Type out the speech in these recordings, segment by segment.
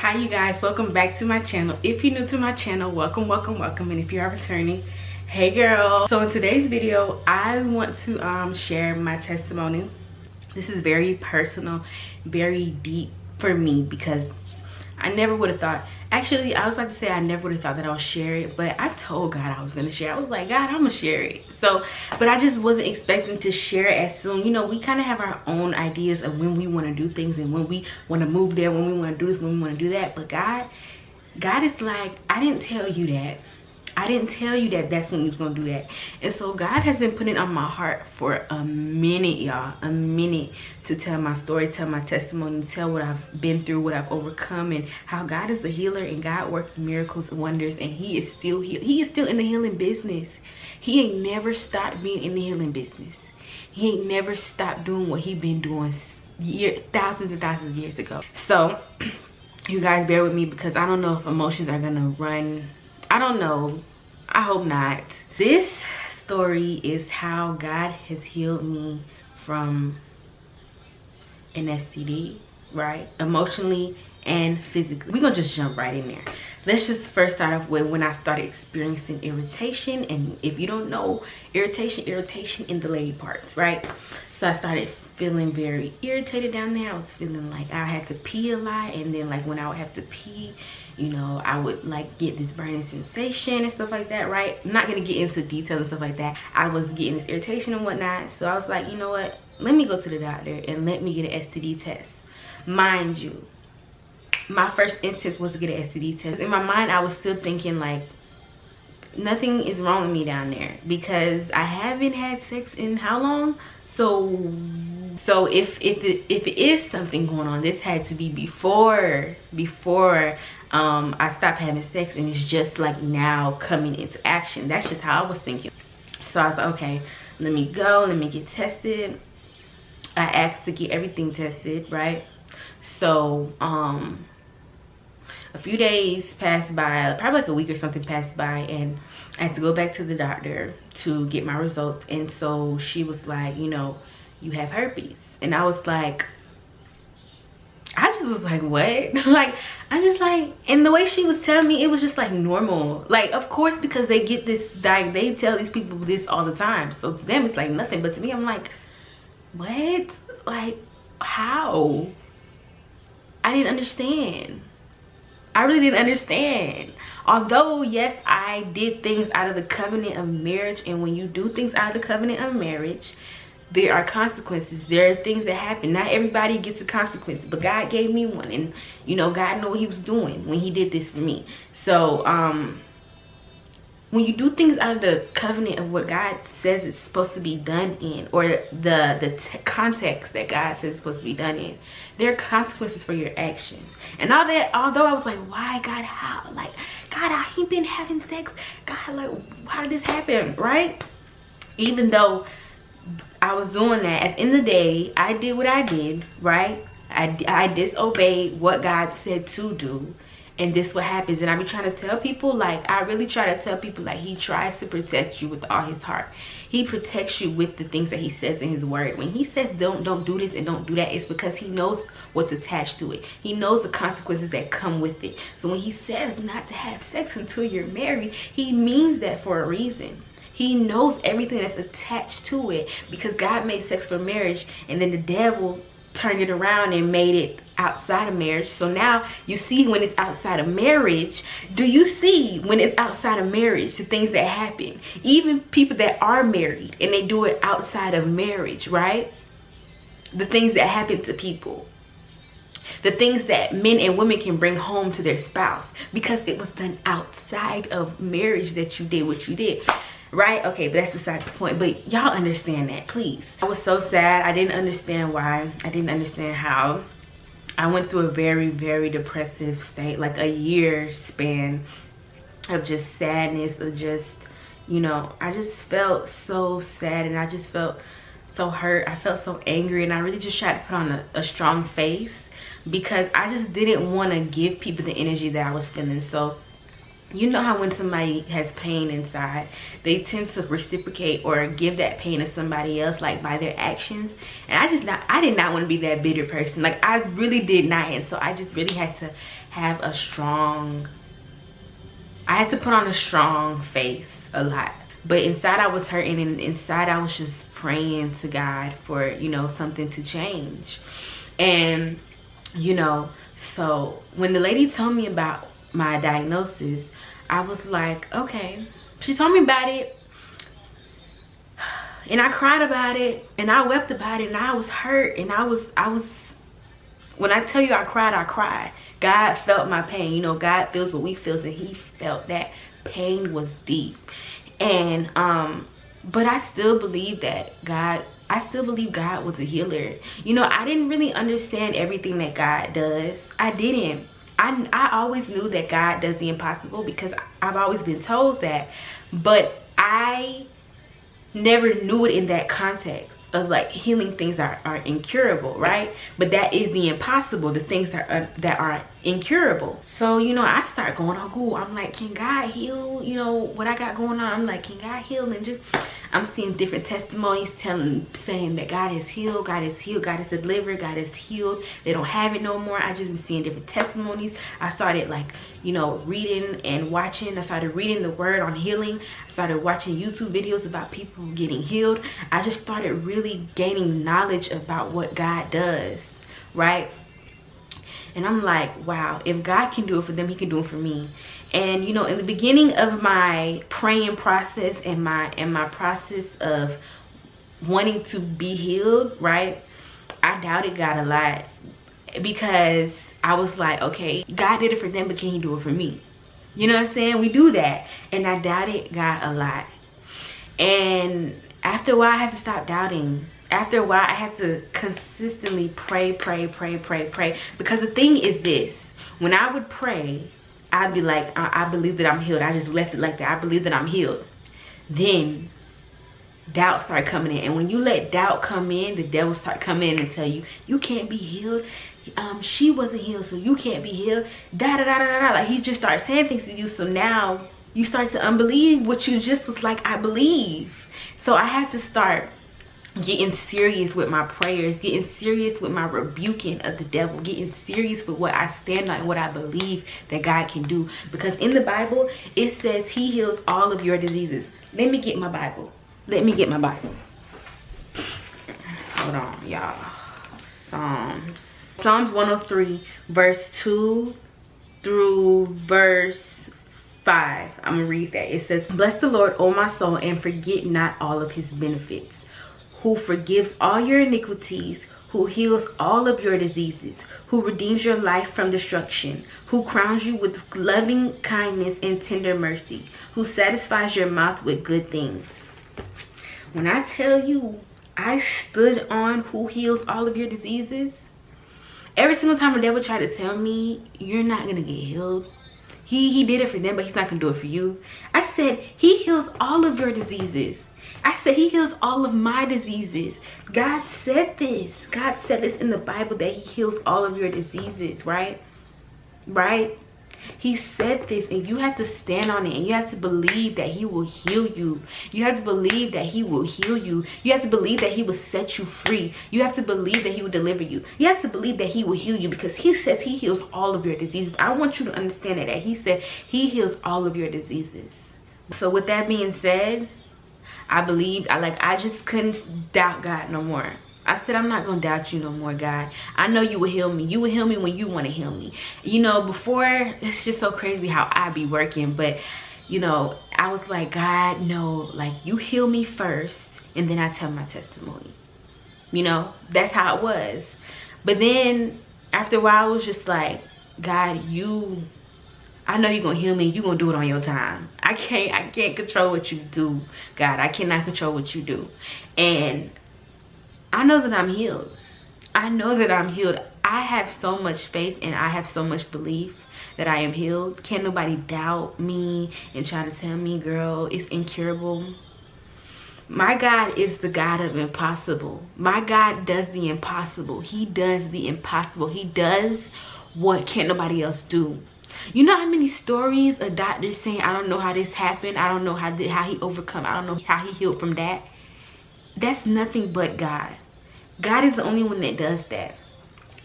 hi you guys. Welcome back to my channel. If you're new to my channel welcome welcome welcome. And if you are returning hey girl. So in today's video i want to um share my testimony. This is very personal very deep for me because I never would have thought. Actually, I was about to say I never would have thought that I'll share it, but I told God I was gonna share. I was like, God, I'm gonna share it. So, but I just wasn't expecting to share it as soon. You know, we kind of have our own ideas of when we want to do things and when we want to move there, when we want to do this, when we want to do that. But God, God is like, I didn't tell you that. I didn't tell you that that's when you was gonna do that. And so God has been putting on my heart for a minute, y'all, a minute to tell my story, tell my testimony, tell what I've been through, what I've overcome, and how God is a healer and God works miracles and wonders, and He is still he, he is still in the healing business. He ain't never stopped being in the healing business. He ain't never stopped doing what he been doing year thousands and thousands of years ago. So you guys bear with me because I don't know if emotions are gonna run I don't know. I hope not. This story is how God has healed me from an STD, right? Emotionally and physically. We're gonna just jump right in there. Let's just first start off with when I started experiencing irritation. And if you don't know, irritation, irritation in the lady parts, right? So I started feeling very irritated down there. I was feeling like I had to pee a lot. And then like when I would have to pee, you know, I would like get this burning sensation and stuff like that, right? I'm not gonna get into details and stuff like that. I was getting this irritation and whatnot. So I was like, you know what? Let me go to the doctor and let me get an STD test. Mind you, my first instance was to get an STD test. In my mind, I was still thinking like, nothing is wrong with me down there because I haven't had sex in how long? So so if if it, if it is something going on this had to be before before um i stopped having sex and it's just like now coming into action that's just how i was thinking so i was like okay let me go let me get tested i asked to get everything tested right so um a few days passed by probably like a week or something passed by and i had to go back to the doctor to get my results and so she was like you know you have herpes and i was like I just was like, what? like, I just like, and the way she was telling me, it was just like normal. Like, of course, because they get this, like, they tell these people this all the time. So to them, it's like nothing. But to me, I'm like, what? Like, how? I didn't understand. I really didn't understand. Although, yes, I did things out of the covenant of marriage. And when you do things out of the covenant of marriage, there are consequences there are things that happen not everybody gets a consequence but god gave me one and you know god knew what he was doing when he did this for me so um when you do things out of the covenant of what god says it's supposed to be done in or the the context that god says it's supposed to be done in there are consequences for your actions and all that although i was like why god how like god i ain't been having sex god like how did this happen right even though I was doing that. At the end of the day, I did what I did, right? I, I disobeyed what God said to do. And this what happens. And I be trying to tell people, like, I really try to tell people, like, he tries to protect you with all his heart. He protects you with the things that he says in his word. When he says don't don't do this and don't do that, it's because he knows what's attached to it. He knows the consequences that come with it. So when he says not to have sex until you're married, he means that for a reason he knows everything that's attached to it because God made sex for marriage and then the devil turned it around and made it outside of marriage. So now you see when it's outside of marriage, do you see when it's outside of marriage, the things that happen? Even people that are married and they do it outside of marriage, right? The things that happen to people. The things that men and women can bring home to their spouse because it was done outside of marriage that you did what you did right? Okay but that's beside the point but y'all understand that please. I was so sad. I didn't understand why. I didn't understand how. I went through a very very depressive state like a year span of just sadness of just you know i just felt so sad and i just felt so hurt. I felt so angry and i really just tried to put on a, a strong face because i just didn't want to give people the energy that i was feeling. So you know how when somebody has pain inside they tend to reciprocate or give that pain to somebody else like by their actions? And i just not i did not want to be that bitter person. Like i really did not. And so i just really had to have a strong i had to put on a strong face a lot. But inside i was hurting and inside i was just praying to god for you know something to change. And you know so when the lady told me about my diagnosis I was like, okay. She told me about it. And I cried about it and I wept about it and I was hurt and I was, I was, when I tell you I cried, I cried. God felt my pain. You know, God feels what we feel and he felt that pain was deep. And, um, but I still believe that God I still believe God was a healer. You know, I didn't really understand everything that God does. I didn't. I, I always knew that God does the impossible because I've always been told that. But I never knew it in that context of like healing things are, are incurable right but that is the impossible the things uh, that are that are incurable so you know i start going on google i'm like can god heal you know what i got going on i'm like can god heal and just I'm seeing different testimonies telling, saying that God has healed, God has healed, God has delivered, God has healed. They don't have it no more. I just been seeing different testimonies. I started like, you know, reading and watching. I started reading the word on healing. I started watching YouTube videos about people getting healed. I just started really gaining knowledge about what God does, right? And I'm like, wow, if God can do it for them, he can do it for me. And you know in the beginning of my praying process and my and my process of wanting to be healed right i doubted god a lot because i was like okay god did it for them but can he do it for me? You know what i'm saying? We do that. And i doubted god a lot. And after a while i had to stop doubting after a while i had to consistently pray pray pray pray pray because the thing is this when i would pray I'd be like, I, I believe that I'm healed. I just left it like that. I believe that I'm healed. Then doubt start coming in. And when you let doubt come in, the devil start coming in and tell you, you can't be healed. Um, she wasn't healed, so you can't be healed. Da da da da da. Like he just starts saying things to you. So now you start to unbelieve what you just was like, I believe. So I had to start getting serious with my prayers getting serious with my rebuking of the devil getting serious with what i stand on and what i believe that god can do. Because in the bible it says he heals all of your diseases. Let me get my bible. Let me get my bible. Hold on y'all. Psalms. Psalms 103 verse 2 through verse 5 i'm gonna read that. It says bless the lord o my soul and forget not all of his benefits who forgives all your iniquities, who heals all of your diseases, who redeems your life from destruction, who crowns you with loving kindness and tender mercy, who satisfies your mouth with good things. When I tell you, I stood on who heals all of your diseases, every single time the devil tried to tell me, you're not going to get healed, he, he did it for them, but he's not going to do it for you. I said, he heals all of your diseases. I said he heals all of my diseases. God said this. God said this in the Bible that he heals all of your diseases, right? Right? He said this and you have to stand on it and you have to believe that he will heal you. You have to believe that he will heal you. You have to believe that he will set you free. You have to believe that he will deliver you. You have to believe that he will heal you because he says he heals all of your diseases. I want you to understand that, that he said he heals all of your diseases. So with that being said, I believed, I like, I just couldn't doubt God no more. I said, I'm not going to doubt you no more, God. I know you will heal me. You will heal me when you want to heal me. You know, before, it's just so crazy how I be working. But, you know, I was like, God, no, like, you heal me first. And then I tell my testimony. You know, that's how it was. But then, after a while, I was just like, God, you I know you're gonna heal me. You're gonna do it on your time. I can't I can't control what you do, God. I cannot control what you do. And I know that I'm healed. I know that I'm healed. I have so much faith and I have so much belief that I am healed. Can't nobody doubt me and try to tell me, girl, it's incurable. My God is the God of impossible. My God does the impossible. He does the impossible. He does what can't nobody else do. You know how many stories a doctor saying, I don't know how this happened. I don't know how, how he overcome. I don't know how he healed from that. That's nothing but God. God is the only one that does that.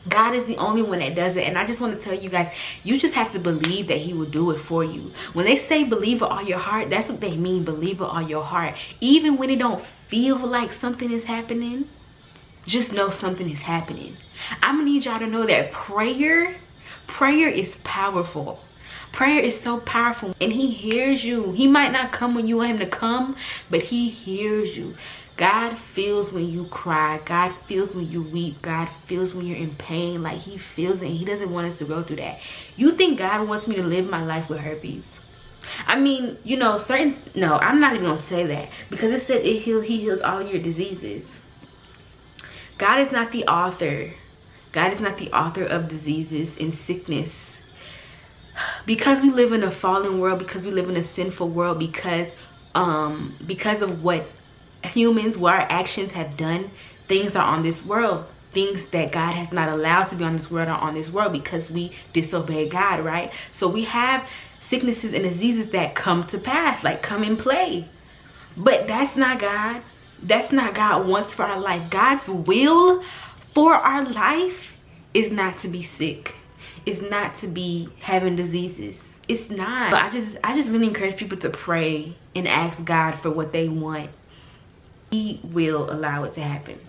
God is the only one that does it. And I just want to tell you guys, you just have to believe that he will do it for you. When they say believe with all your heart, that's what they mean, believe with all your heart. Even when it don't feel like something is happening, just know something is happening. I'm gonna need y'all to know that prayer, prayer is powerful. Prayer is so powerful and he hears you. He might not come when you want him to come, but he hears you. God feels when you cry. God feels when you weep. God feels when you're in pain. Like he feels it. he doesn't want us to go through that. You think God wants me to live my life with herpes? I mean, you know, certain, no, I'm not even going to say that. Because it said it heal, he heals all your diseases. God is not the author. God is not the author of diseases and sickness. Because we live in a fallen world, because we live in a sinful world, because um because of what humans, what our actions have done, things are on this world. Things that God has not allowed to be on this world are on this world because we disobey God, right? So we have sicknesses and diseases that come to pass, like come in play. But that's not God. That's not God wants for our life. God's will for our life is not to be sick. Is not to be having diseases. It's not. But I just I just really encourage people to pray and ask God for what they want he will allow it to happen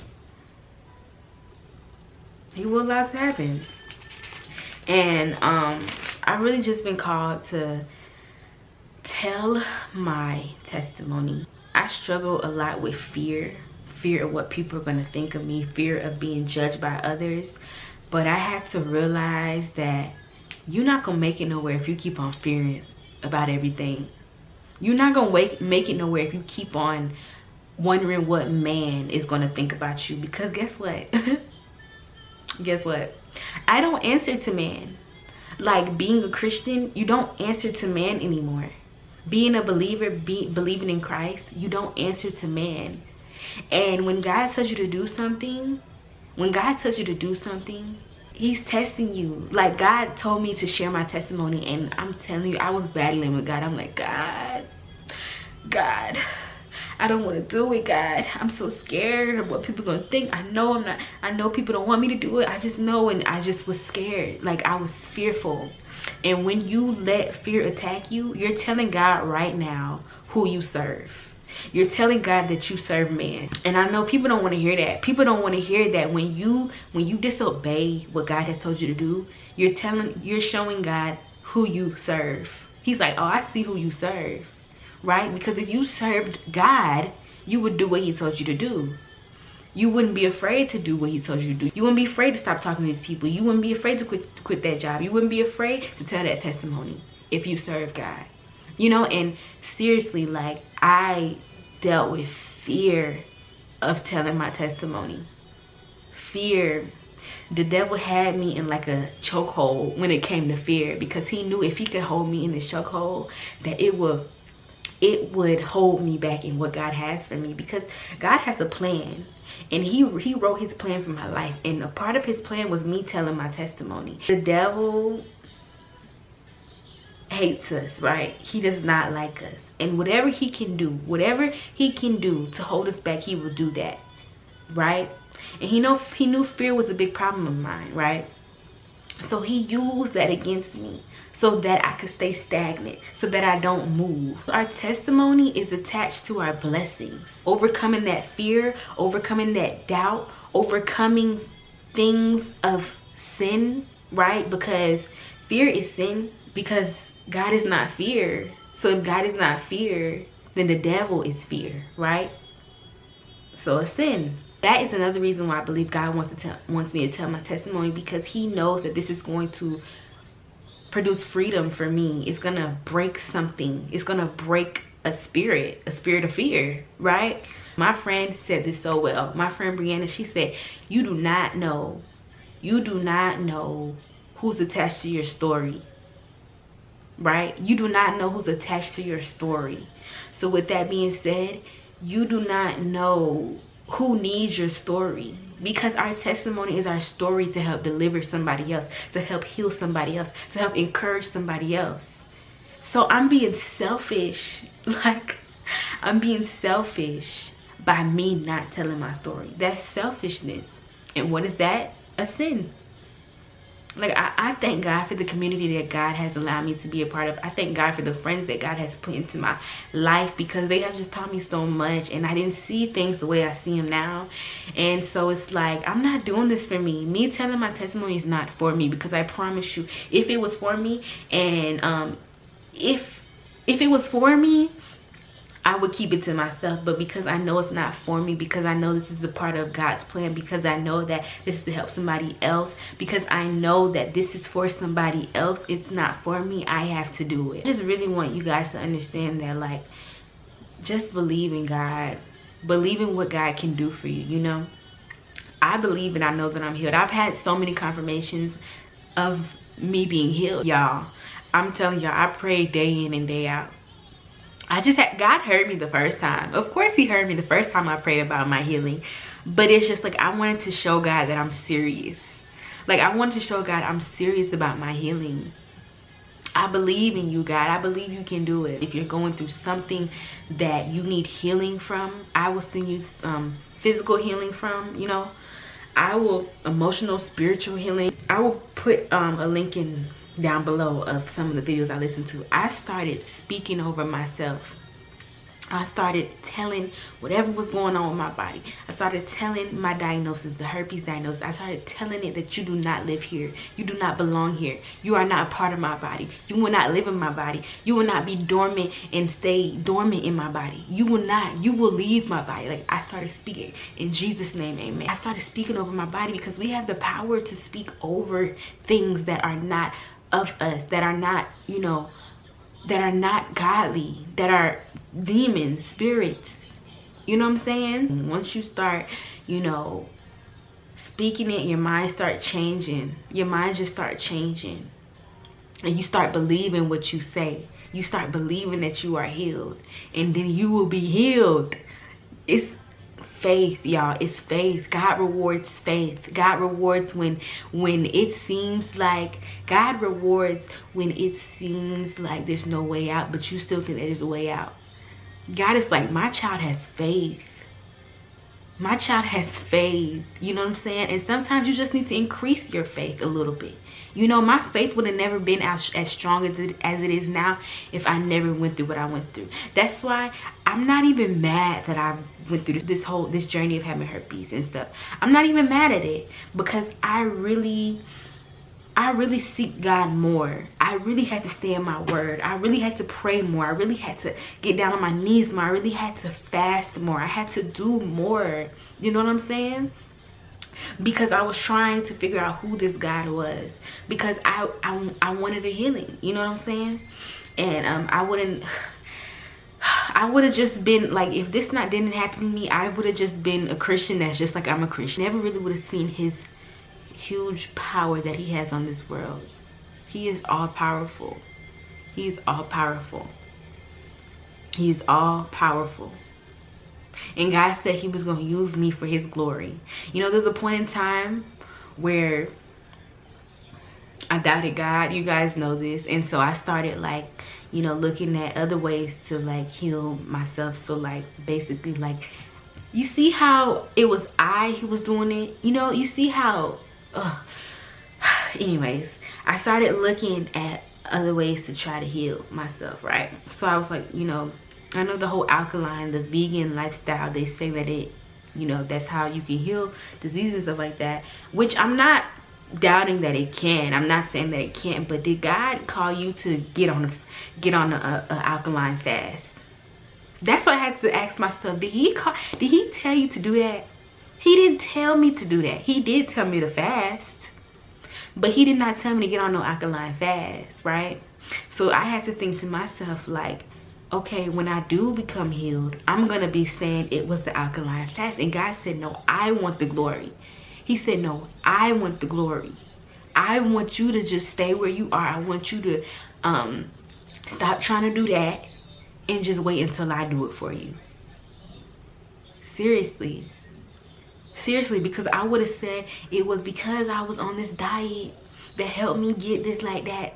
he will allow it to happen and um i really just been called to tell my testimony i struggle a lot with fear fear of what people are going to think of me fear of being judged by others. But i had to realize that you're not gonna make it nowhere if you keep on fearing about everything. You're not gonna make it nowhere if you keep on wondering what man is to think about you. Because guess what? Guess what? I don't answer to man. Like being a christian you don't answer to man anymore. Being a believer be, believing in christ you don't answer to man and when god tells you to do something when god tells you to do something he's testing you like god told me to share my testimony and i'm telling you i was battling with god i'm like god god I don't want to do it, God. I'm so scared of what people gonna think. I know I'm not, I know people don't want me to do it. I just know and I just was scared. Like I was fearful. And when you let fear attack you, you're telling God right now who you serve. You're telling God that you serve man. And I know people don't want to hear that. People don't want to hear that when you when you disobey what God has told you to do, you're telling you're showing God who you serve. He's like, "Oh, I see who you serve." right? Because if you served God, you would do what he told you to do. You wouldn't be afraid to do what he told you to do. You wouldn't be afraid to stop talking to these people. You wouldn't be afraid to quit, quit that job. You wouldn't be afraid to tell that testimony if you serve God. You know, and seriously, like I dealt with fear of telling my testimony. Fear. The devil had me in like a chokehold when it came to fear because he knew if he could hold me in this chokehold that it would it would hold me back in what God has for me because God has a plan and he he wrote his plan for my life and a part of his plan was me telling my testimony the devil hates us right he does not like us and whatever he can do whatever he can do to hold us back he will do that right and he know he knew fear was a big problem of mine right so he used that against me so that I could stay stagnant, so that I don't move. Our testimony is attached to our blessings. Overcoming that fear, overcoming that doubt, overcoming things of sin, right? Because fear is sin because God is not fear. So if God is not fear, then the devil is fear, right? So it's sin. That is another reason why I believe God wants to tell wants me to tell my testimony because he knows that this is going to produce freedom for me it's gonna break something it's gonna break a spirit a spirit of fear right my friend said this so well my friend brianna she said you do not know you do not know who's attached to your story right you do not know who's attached to your story so with that being said you do not know who needs your story because our testimony is our story to help deliver somebody else, to help heal somebody else, to help encourage somebody else. So I'm being selfish. Like, I'm being selfish by me not telling my story. That's selfishness. And what is that? A sin like I, I thank god for the community that god has allowed me to be a part of. I thank god for the friends that god has put into my life because they have just taught me so much and i didn't see things the way i see them now. And so it's like i'm not doing this for me. Me telling my testimony is not for me because i promise you if it was for me and um if if it was for me I would keep it to myself but because I know it's not for me because I know this is a part of God's plan because I know that this is to help somebody else because I know that this is for somebody else it's not for me I have to do it. I just really want you guys to understand that like just believe in God believe in what God can do for you you know? I believe and I know that I'm healed. I've had so many confirmations of me being healed y'all. I'm telling y'all I pray day in and day out I just had, God heard me the first time. Of course he heard me the first time I prayed about my healing. But it's just like, I wanted to show God that I'm serious. Like I wanted to show God I'm serious about my healing. I believe in you, God. I believe you can do it. If you're going through something that you need healing from, I will send you some physical healing from, you know. I will, emotional, spiritual healing. I will put um, a link in down below of some of the videos I listened to, I started speaking over myself. I started telling whatever was going on with my body. I started telling my diagnosis, the herpes diagnosis. I started telling it that you do not live here. You do not belong here. You are not a part of my body. You will not live in my body. You will not be dormant and stay dormant in my body. You will not. You will leave my body. Like I started speaking in Jesus' name, amen. I started speaking over my body because we have the power to speak over things that are not of us that are not, you know, that are not godly, that are demons, spirits. You know what I'm saying? Mm-hmm. Once you start, you know, speaking it, your mind start changing. Your mind just start changing. And you start believing what you say. You start believing that you are healed. And then you will be healed. It's faith y'all. It's faith. God rewards faith. God rewards when when it seems like god rewards when it seems like there's no way out but you still think there's a way out. God is like my child has faith my child has faith you know what i'm saying? And sometimes you just need to increase your faith a little bit. You know my faith would have never been as, as strong as it as it is now if i never went through what i went through. That's why i'm not even mad that i went through this whole this journey of having herpes and stuff. I'm not even mad at it because i really I really seek God more. I really had to stay in my word. I really had to pray more. I really had to get down on my knees more. I really had to fast more. I had to do more. You know what I'm saying? Because I was trying to figure out who this God was. Because I, I, I wanted a healing. You know what I'm saying? And um, I wouldn't... I would have just been like if this not didn't happen to me I would have just been a Christian that's just like I'm a Christian never really would have seen his huge power that he has on this world. He is all powerful. He's all powerful. He's all powerful. And God said he was going to use me for his glory. You know, there's a point in time where I doubted God. You guys know this. And so I started like, you know, looking at other ways to like heal myself. So like basically like, you see how it was I who was doing it? You know, you see how Ugh. anyways i started looking at other ways to try to heal myself right? So i was like you know i know the whole alkaline the vegan lifestyle they say that it you know that's how you can heal diseases and stuff like that which i'm not doubting that it can. I'm not saying that it can't but did god call you to get on a get on a, a alkaline fast? That's what i had to ask myself. Did he call did he tell you to do that he didn't tell me to do that. He did tell me to fast. But he did not tell me to get on no alkaline fast, right? So I had to think to myself like, okay, when I do become healed, I'm going to be saying it was the alkaline fast. And God said, no, I want the glory. He said, no, I want the glory. I want you to just stay where you are. I want you to um, stop trying to do that and just wait until I do it for you. Seriously seriously because i would have said it was because i was on this diet that helped me get this like that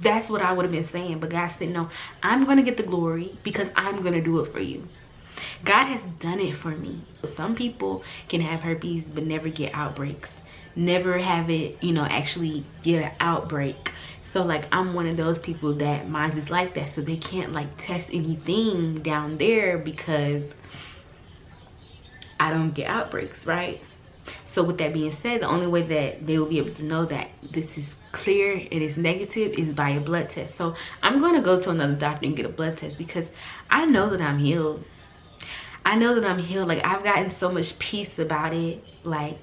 that's what i would have been saying. But god said no i'm gonna get the glory because i'm gonna do it for you. God has done it for me. Some people can have herpes but never get outbreaks. Never have it you know actually get an outbreak. So like i'm one of those people that mine is like that. So they can't like test anything down there because I don't get outbreaks, right? So with that being said, the only way that they will be able to know that this is clear, and it is negative, is by a blood test. So I'm going to go to another doctor and get a blood test because I know that I'm healed. I know that I'm healed. Like I've gotten so much peace about it. Like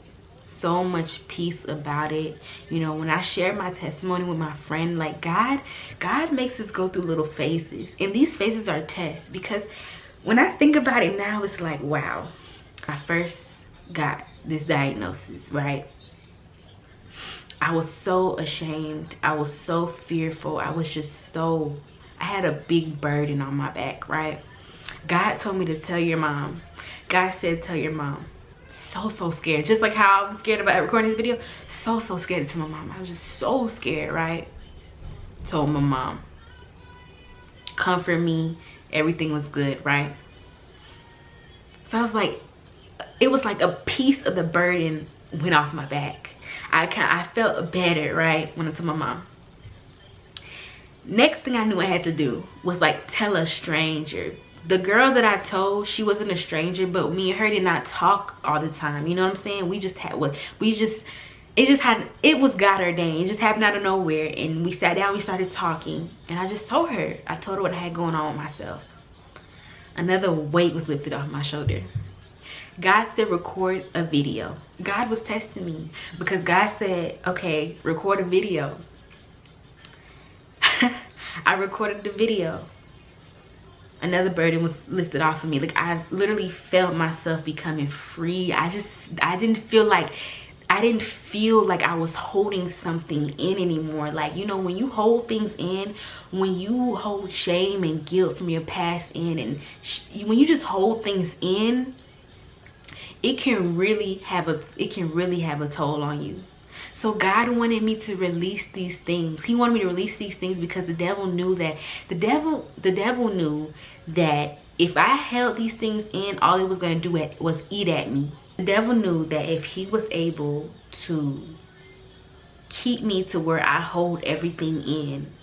so much peace about it you know when i share my testimony with my friend like god god makes us go through little phases and these phases are tests because when i think about it now it's like wow I first got this diagnosis, right? I was so ashamed. I was so fearful. I was just so, I had a big burden on my back, right? God told me to tell your mom. God said, tell your mom. So, so scared. Just like how I was scared about recording this video. So, so scared to my mom. I was just so scared, right? Told my mom. Comfort me. Everything was good, right? So I was like, it was like a piece of the burden went off my back. I kind I felt better, right? When I told my mom. Next thing I knew I had to do was like tell a stranger. The girl that I told, she wasn't a stranger, but me and her did not talk all the time. You know what I'm saying? We just had what we just it just had it was God ordained. It just happened out of nowhere. And we sat down, we started talking. And I just told her. I told her what I had going on with myself. Another weight was lifted off my shoulder. God said record a video. God was testing me because God said, okay, record a video. I recorded the video. Another burden was lifted off of me. Like I literally felt myself becoming free. I just, I didn't feel like, I didn't feel like I was holding something in anymore. Like, you know, when you hold things in, when you hold shame and guilt from your past in, and when you just hold things in, it can really have a it can really have a toll on you. So god wanted me to release these things. He wanted me to release these things because the devil knew that the devil the devil knew that if i held these things in all it was going to do was eat at me. The devil knew that if he was able to keep me to where i hold everything in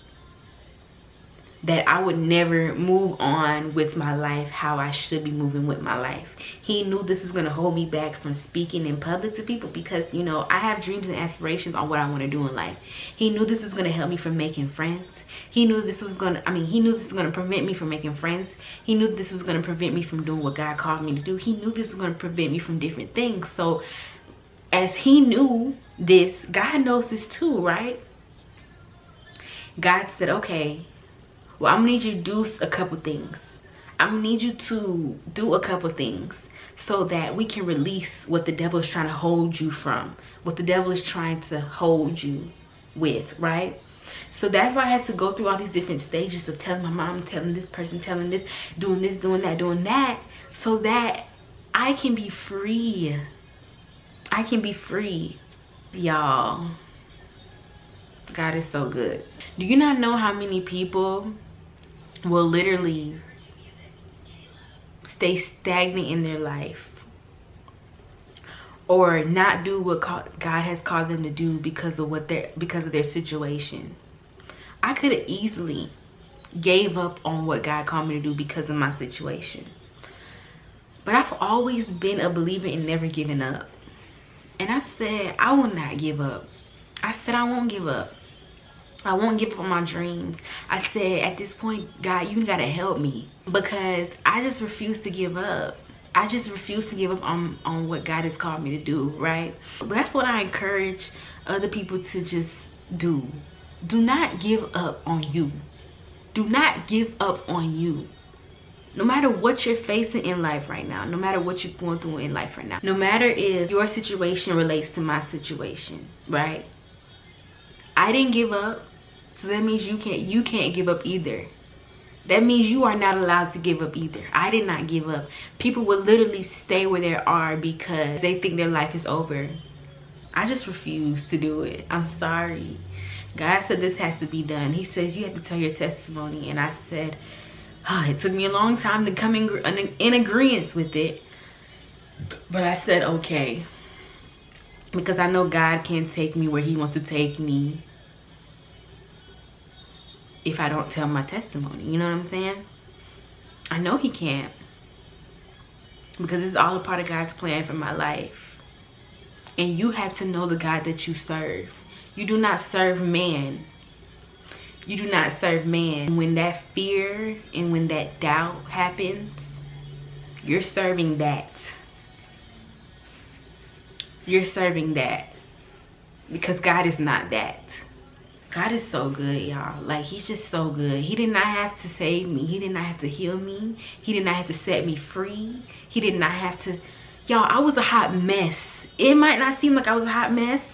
that I would never move on with my life how I should be moving with my life. He knew this was going to hold me back from speaking in public to people because, you know, I have dreams and aspirations on what I want to do in life. He knew this was going to help me from making friends. He knew this was going to, I mean, he knew this was going to prevent me from making friends. He knew this was going to prevent me from doing what God called me to do. He knew this was going to prevent me from different things. So as he knew this, God knows this too, right? God said, okay, well i'm gonna need you to do a couple things. I'm gonna need you to do a couple things so that we can release what the devil is trying to hold you from what the devil is trying to hold you with right? So that's why i had to go through all these different stages of telling my mom telling this person telling this doing this doing that doing that so that i can be free. I can be free y'all. God is so good. Do you not know how many people will literally stay stagnant in their life or not do what God has called them to do because of what their because of their situation. I could have easily gave up on what God called me to do because of my situation. But I've always been a believer in never giving up. And I said, I will not give up. I said I won't give up. I won't give up on my dreams. I said, at this point, God, you gotta help me because I just refuse to give up. I just refuse to give up on, on what God has called me to do, right? But that's what I encourage other people to just do. Do not give up on you. Do not give up on you. No matter what you're facing in life right now, no matter what you're going through in life right now, no matter if your situation relates to my situation, right? I didn't give up. So that means you can't you can't give up either. that means you are not allowed to give up either. I did not give up. People would literally stay where they are because they think their life is over. I just refuse to do it. I'm sorry. God said this has to be done. He says you have to tell your testimony. And i said oh, it took me a long time to come in, in agreement with it. But i said okay. Because i know god can take me where he wants to take me if I don't tell my testimony. You know what I'm saying? I know he can't. Because it's all a part of God's plan for my life. And you have to know the God that you serve. You do not serve man. You do not serve man. When that fear and when that doubt happens, you're serving that. You're serving that. Because God is not that. God is so good, y'all. Like, he's just so good. He did not have to save me. He did not have to heal me. He did not have to set me free. He did not have to... Y'all, I was a hot mess. It might not seem like I was a hot mess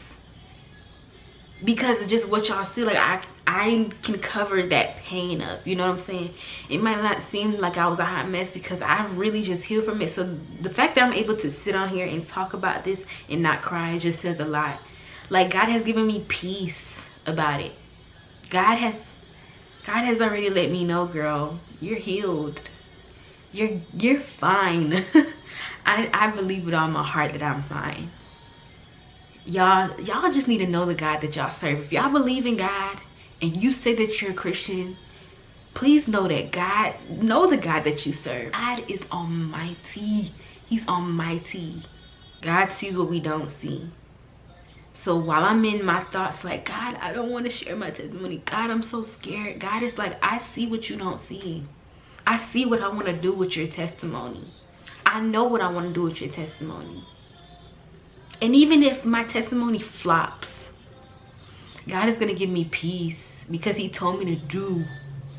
because of just what y'all see. Like, I, I can cover that pain up. You know what I'm saying? It might not seem like I was a hot mess because I've really just healed from it. So, the fact that I'm able to sit on here and talk about this and not cry just says a lot. Like, God has given me peace about it. God has God has already let me know, girl, you're healed. You're you're fine. I, I believe with all my heart that I'm fine. Y'all, y'all just need to know the God that y'all serve. If y'all believe in God and you say that you're a Christian, please know that God, know the God that you serve. God is almighty. He's almighty. God sees what we don't see. So while I'm in my thoughts like, God, I don't want to share my testimony. God, I'm so scared. God is like, I see what you don't see. I see what I want to do with your testimony. I know what I want to do with your testimony. And even if my testimony flops, God is to give me peace because he told me to do.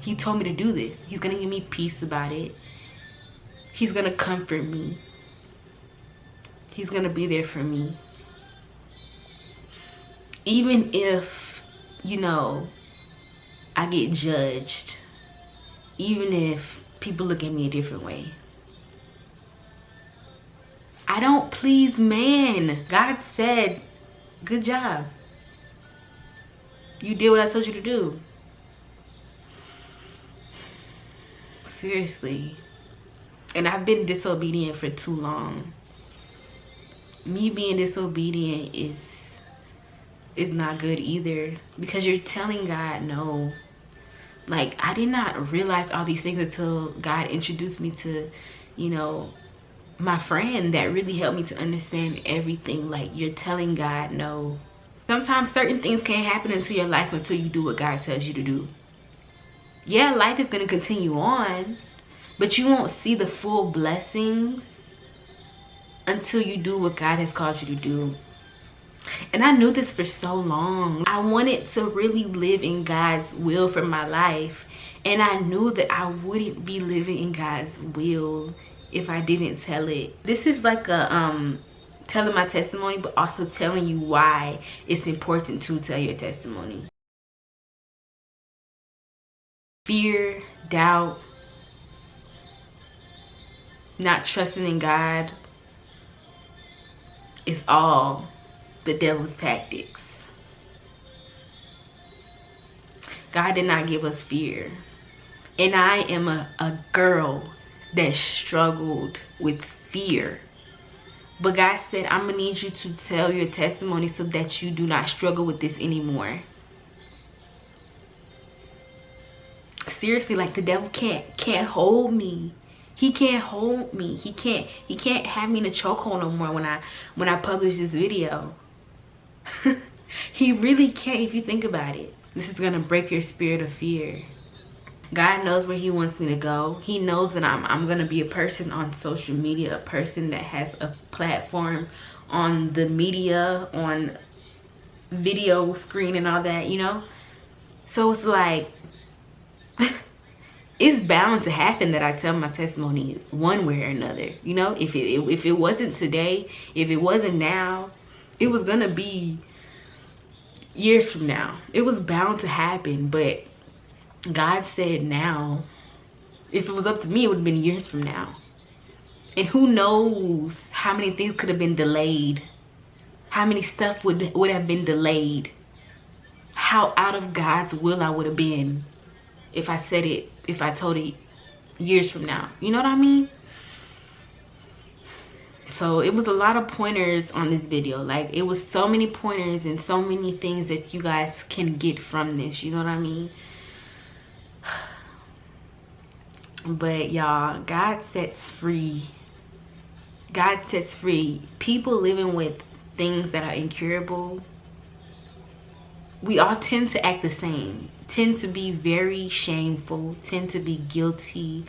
He told me to do this. He's to give me peace about it. He's to comfort me. He's to be there for me even if you know i get judged even if people look at me a different way. I don't please man. God said good job. You did what i told you to do. Seriously. And i've been disobedient for too long. Me being disobedient is is not good either because you're telling God no. Like I did not realize all these things until God introduced me to, you know, my friend that really helped me to understand everything. Like you're telling God no. Sometimes certain things can't happen into your life until you do what God tells you to do. Yeah, life is going to continue on, but you won't see the full blessings until you do what God has called you to do. And I knew this for so long. I wanted to really live in God's will for my life. And I knew that I wouldn't be living in God's will if I didn't tell it. This is like a um telling my testimony but also telling you why it's important to tell your testimony. Fear, doubt, not trusting in God is all the devil's tactics. God did not give us fear. And I am a, a girl that struggled with fear. But God said, I'm going to need you to tell your testimony so that you do not struggle with this anymore. Seriously, like the devil can't can't hold me he can't hold me he can't he can't have me in a chokehold no more when i when i publish this video he really can't if you think about it. This is gonna break your spirit of fear. God knows where he wants me to go. He knows that I'm, I'm gonna be a person on social media, a person that has a platform on the media, on video screen and all that, you know? So it's like, it's bound to happen that I tell my testimony one way or another. You know, if it if it wasn't today, if it wasn't now, it was gonna be years from now it was bound to happen but god said now if it was up to me, it would have been years from now. And who knows how many things could have been delayed. How many stuff would, would have been delayed. How out of God's will I would have been if I said it, if I told it years from now. You know what I mean? So it was a lot of pointers on this video. Like it was so many pointers and so many things that you guys can get from this. You know what I mean? But y'all, God sets free. God sets free. People living with things that are incurable. We all tend to act the same. Tend to be very shameful. Tend to be guilty.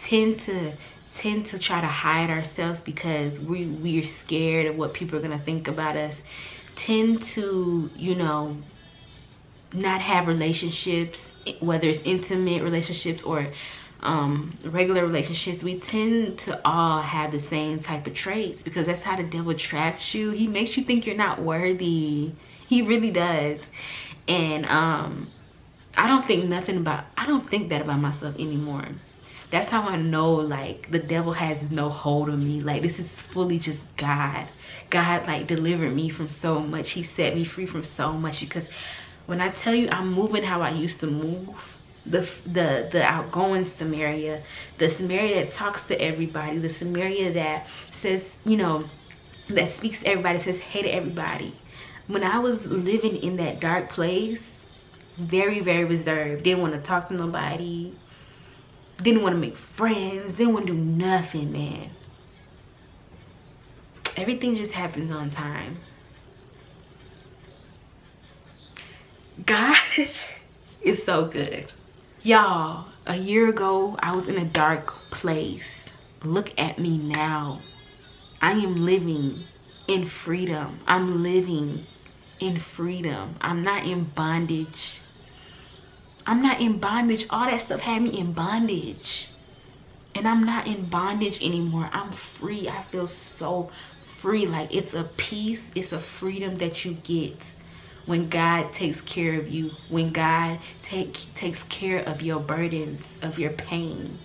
Tend to tend to try to hide ourselves because we we're scared of what people are gonna think about us. Tend to you know not have relationships whether it's intimate relationships or um, regular relationships. We tend to all have the same type of traits because that's how the devil traps you. He makes you think you're not worthy. He really does. And um i don't think nothing about i don't think that about myself anymore that's how I know like the devil has no hold on me. Like this is fully just God. God like delivered me from so much. He set me free from so much because when I tell you I'm moving how I used to move, the the the outgoing Samaria, the Samaria that talks to everybody, the Samaria that says, you know, that speaks to everybody, says hey to everybody. When I was living in that dark place, very, very reserved, didn't want to talk to nobody, didn't want to make friends didn't want to do nothing man. Everything just happens on time. Gosh, it's so good. Y'all a year ago i was in a dark place. Look at me now. I am living in freedom. I'm living in freedom. I'm not in bondage I'm not in bondage. All that stuff had me in bondage. And I'm not in bondage anymore. I'm free. I feel so free. Like it's a peace. It's a freedom that you get when God takes care of you. When God take, takes care of your burdens, of your pain.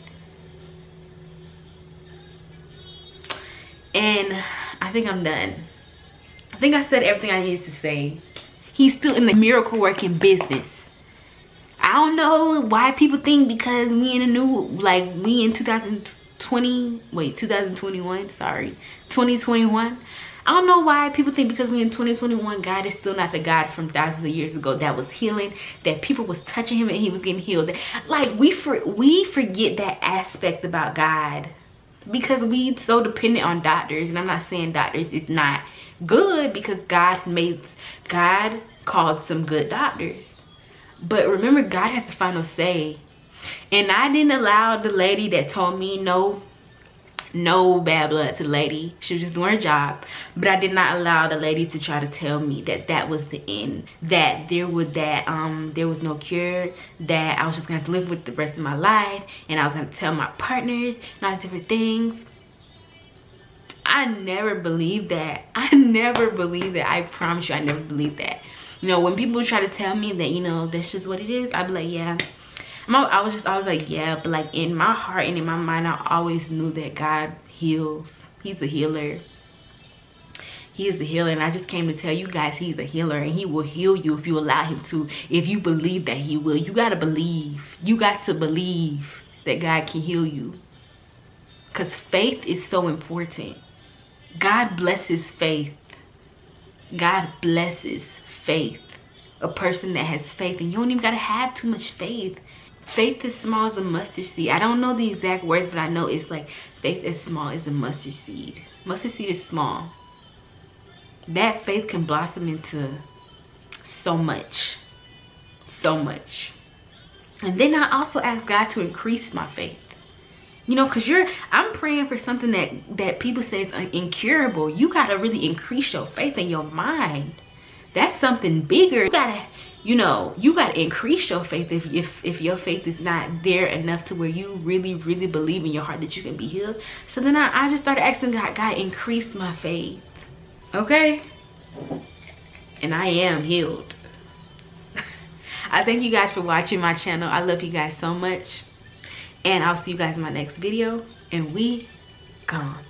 And I think I'm done. I think I said everything I needed to say. He's still in the miracle working business. I don't know why people think because we in a new, like we in 2020, wait, 2021, sorry, 2021. I don't know why people think because we in 2021, God is still not the God from thousands of years ago that was healing, that people was touching him and he was getting healed. Like we for we forget that aspect about God because we so dependent on doctors and I'm not saying doctors is not good because God made God called some good doctors but remember, God has the final say. And I didn't allow the lady that told me no, no bad blood to lady. She was just doing her job. But I did not allow the lady to try to tell me that that was the end. That there was that um there was no cure. That I was just gonna have to live with the rest of my life. And I was gonna tell my partners all these different things. I never believed that. I never believed that. I promise you, I never believed that you know when people try to tell me that you know that's just what it is i'd be like yeah. I was just I was like yeah but like in my heart and in my mind I always knew that God heals. He's a healer. He is a healer and I just came to tell you guys he's a healer and he will heal you if you allow him to. If you believe that he will you got to believe. You got to believe that God can heal you. Because faith is so important. God blesses faith. God blesses faith. A person that has faith and you don't even gotta have too much faith. Faith as small as a mustard seed. I don't know the exact words but i know it's like faith as small as a mustard seed. Mustard seed is small. That faith can blossom into so much. So much. And then i also ask god to increase my faith. You know because you're i'm praying for something that that people say is incurable. You got to really increase your faith in your mind that's something bigger. You gotta you know you gotta increase your faith if if if your faith is not there enough to where you really really believe in your heart that you can be healed. So then i, I just started asking god god increase my faith. Okay? And i am healed. I thank you guys for watching my channel. I love you guys so much. And i'll see you guys in my next video. And we gone